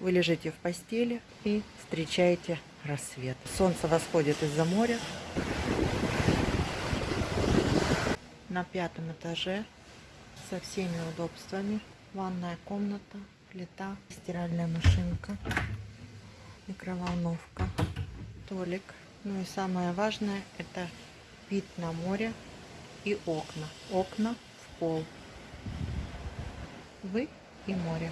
Вы лежите в постели и встречаете рассвет. Солнце восходит из-за моря. На пятом этаже со всеми удобствами. Ванная комната, плита, стиральная машинка, микроволновка, столик. Ну и самое важное это вид на море и окна. Окна в пол. Вы и море.